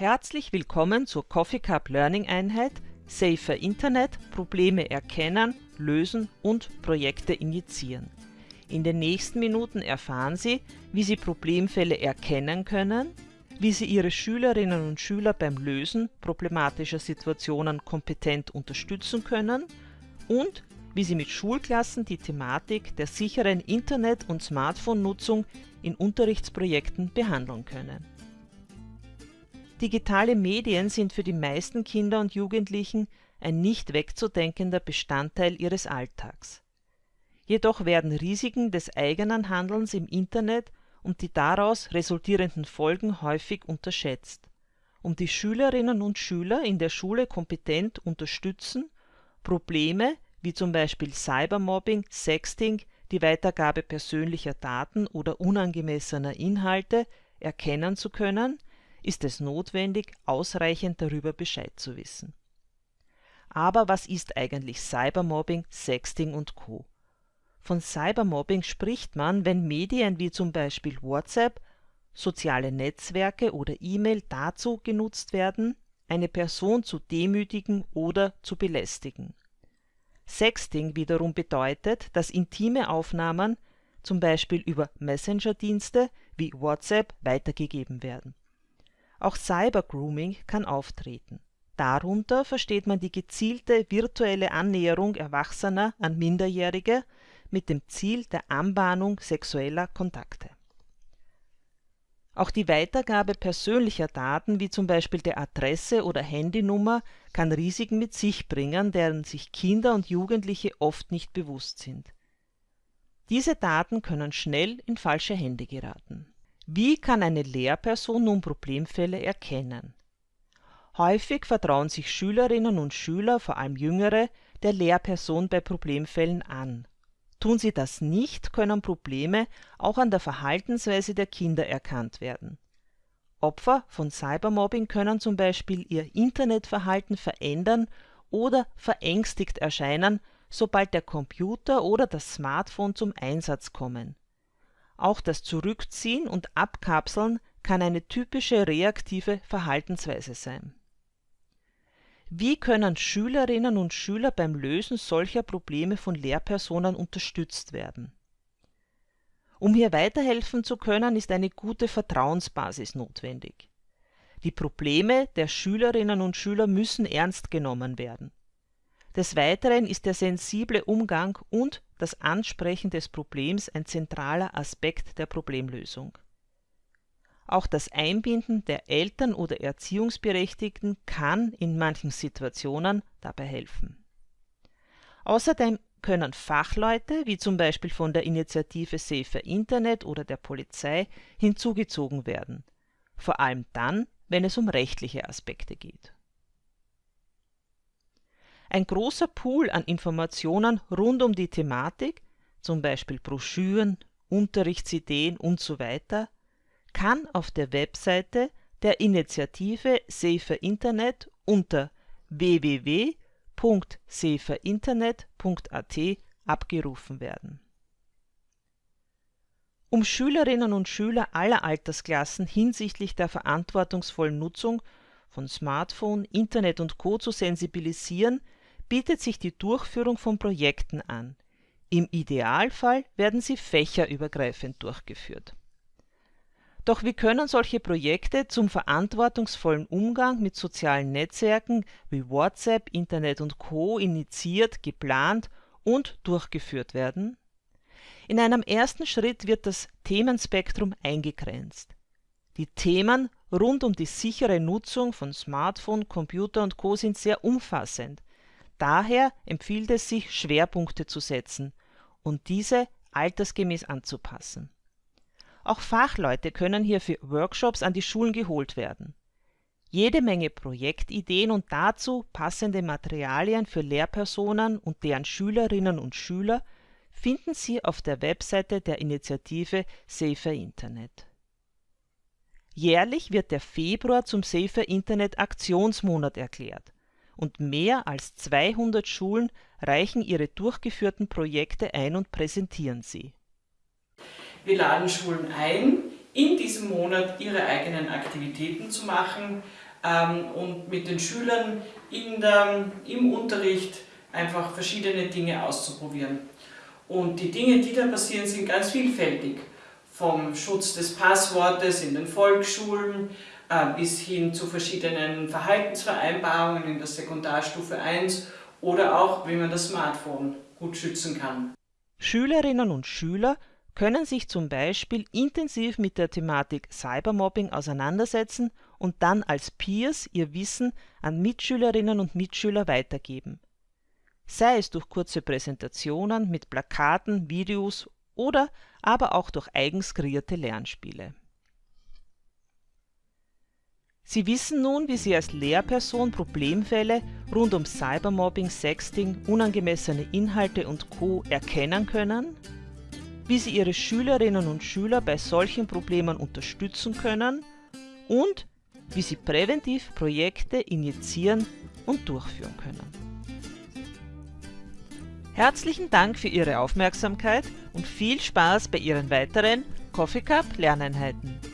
Herzlich willkommen zur Coffee Cup Learning Einheit Safer Internet, Probleme erkennen, lösen und Projekte initiieren. In den nächsten Minuten erfahren Sie, wie Sie Problemfälle erkennen können, wie Sie Ihre Schülerinnen und Schüler beim Lösen problematischer Situationen kompetent unterstützen können und wie Sie mit Schulklassen die Thematik der sicheren Internet- und Smartphone-Nutzung in Unterrichtsprojekten behandeln können. Digitale Medien sind für die meisten Kinder und Jugendlichen ein nicht wegzudenkender Bestandteil ihres Alltags. Jedoch werden Risiken des eigenen Handelns im Internet und die daraus resultierenden Folgen häufig unterschätzt. Um die Schülerinnen und Schüler in der Schule kompetent unterstützen, Probleme wie zum Beispiel Cybermobbing, Sexting, die Weitergabe persönlicher Daten oder unangemessener Inhalte erkennen zu können, ist es notwendig, ausreichend darüber Bescheid zu wissen. Aber was ist eigentlich Cybermobbing, Sexting und Co.? Von Cybermobbing spricht man, wenn Medien wie zum Beispiel WhatsApp, soziale Netzwerke oder E-Mail dazu genutzt werden, eine Person zu demütigen oder zu belästigen. Sexting wiederum bedeutet, dass intime Aufnahmen, zum Beispiel über Messenger-Dienste wie WhatsApp, weitergegeben werden auch Cybergrooming kann auftreten. Darunter versteht man die gezielte virtuelle Annäherung Erwachsener an Minderjährige mit dem Ziel der Anbahnung sexueller Kontakte. Auch die Weitergabe persönlicher Daten wie zum Beispiel der Adresse oder Handynummer kann Risiken mit sich bringen, deren sich Kinder und Jugendliche oft nicht bewusst sind. Diese Daten können schnell in falsche Hände geraten wie kann eine Lehrperson nun Problemfälle erkennen? Häufig vertrauen sich Schülerinnen und Schüler, vor allem Jüngere, der Lehrperson bei Problemfällen an. Tun sie das nicht, können Probleme auch an der Verhaltensweise der Kinder erkannt werden. Opfer von Cybermobbing können zum Beispiel ihr Internetverhalten verändern oder verängstigt erscheinen, sobald der Computer oder das Smartphone zum Einsatz kommen auch das Zurückziehen und Abkapseln kann eine typische reaktive Verhaltensweise sein. Wie können Schülerinnen und Schüler beim Lösen solcher Probleme von Lehrpersonen unterstützt werden? Um hier weiterhelfen zu können, ist eine gute Vertrauensbasis notwendig. Die Probleme der Schülerinnen und Schüler müssen ernst genommen werden des Weiteren ist der sensible Umgang und das Ansprechen des Problems ein zentraler Aspekt der Problemlösung. Auch das Einbinden der Eltern oder Erziehungsberechtigten kann in manchen Situationen dabei helfen. Außerdem können Fachleute, wie zum Beispiel von der Initiative Safer Internet oder der Polizei, hinzugezogen werden, vor allem dann, wenn es um rechtliche Aspekte geht ein großer Pool an Informationen rund um die Thematik, zum Beispiel Broschüren, Unterrichtsideen usw., kann auf der Webseite der Initiative Safer Internet unter www.saferinternet.at abgerufen werden. Um Schülerinnen und Schüler aller Altersklassen hinsichtlich der verantwortungsvollen Nutzung von Smartphone, Internet und Co. zu sensibilisieren, bietet sich die Durchführung von Projekten an. Im Idealfall werden sie fächerübergreifend durchgeführt. Doch wie können solche Projekte zum verantwortungsvollen Umgang mit sozialen Netzwerken wie WhatsApp, Internet und Co. initiiert, geplant und durchgeführt werden? In einem ersten Schritt wird das Themenspektrum eingegrenzt. Die Themen rund um die sichere Nutzung von Smartphone, Computer und Co. sind sehr umfassend Daher empfiehlt es sich, Schwerpunkte zu setzen und diese altersgemäß anzupassen. Auch Fachleute können hier für Workshops an die Schulen geholt werden. Jede Menge Projektideen und dazu passende Materialien für Lehrpersonen und deren Schülerinnen und Schüler finden Sie auf der Webseite der Initiative Safer Internet. Jährlich wird der Februar zum Safer Internet Aktionsmonat erklärt und mehr als 200 Schulen reichen ihre durchgeführten Projekte ein und präsentieren sie. Wir laden Schulen ein, in diesem Monat ihre eigenen Aktivitäten zu machen, ähm, und mit den Schülern der, im Unterricht einfach verschiedene Dinge auszuprobieren. Und die Dinge, die da passieren, sind ganz vielfältig. Vom Schutz des Passwortes in den Volksschulen bis hin zu verschiedenen Verhaltensvereinbarungen in der Sekundarstufe 1 oder auch, wie man das Smartphone gut schützen kann. Schülerinnen und Schüler können sich zum Beispiel intensiv mit der Thematik Cybermobbing auseinandersetzen und dann als Peers ihr Wissen an Mitschülerinnen und Mitschüler weitergeben. Sei es durch kurze Präsentationen mit Plakaten, Videos oder aber auch durch eigens kreierte Lernspiele. Sie wissen nun, wie Sie als Lehrperson Problemfälle rund um Cybermobbing, Sexting, unangemessene Inhalte und Co. erkennen können, wie Sie Ihre Schülerinnen und Schüler bei solchen Problemen unterstützen können und wie Sie präventiv Projekte initiieren und durchführen können. Herzlichen Dank für Ihre Aufmerksamkeit und viel Spaß bei Ihren weiteren Coffee Cup Lerneinheiten.